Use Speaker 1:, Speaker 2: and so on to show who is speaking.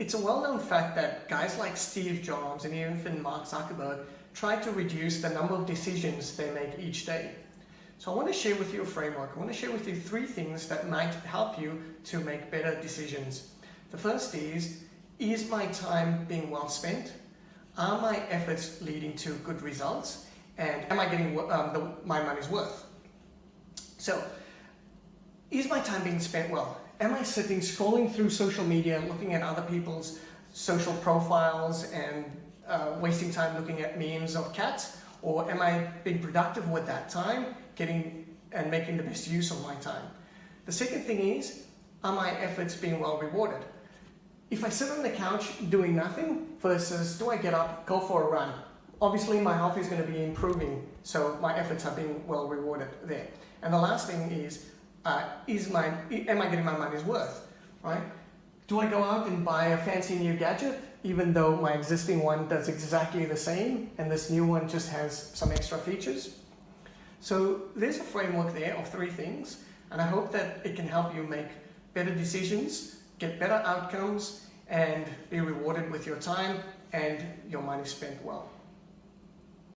Speaker 1: it's a well-known fact that guys like Steve Jobs and even Mark Zuckerberg try to reduce the number of decisions they make each day. So I want to share with you a framework. I want to share with you three things that might help you to make better decisions. The first is, is my time being well spent? Are my efforts leading to good results? And am I getting um, the, my money's worth? So, is my time being spent well? Am I sitting scrolling through social media, looking at other people's social profiles and uh, wasting time looking at memes of cats? Or am I being productive with that time, getting and making the best use of my time? The second thing is, are my efforts being well rewarded? If I sit on the couch doing nothing versus do I get up, go for a run? Obviously my health is going to be improving, so my efforts are being well rewarded there. And the last thing is, uh, is my, am I getting my money's worth, right? Do I go out and buy a fancy new gadget, even though my existing one does exactly the same, and this new one just has some extra features? So there's a framework there of three things, and I hope that it can help you make better decisions get better outcomes and be rewarded with your time and your money spent well.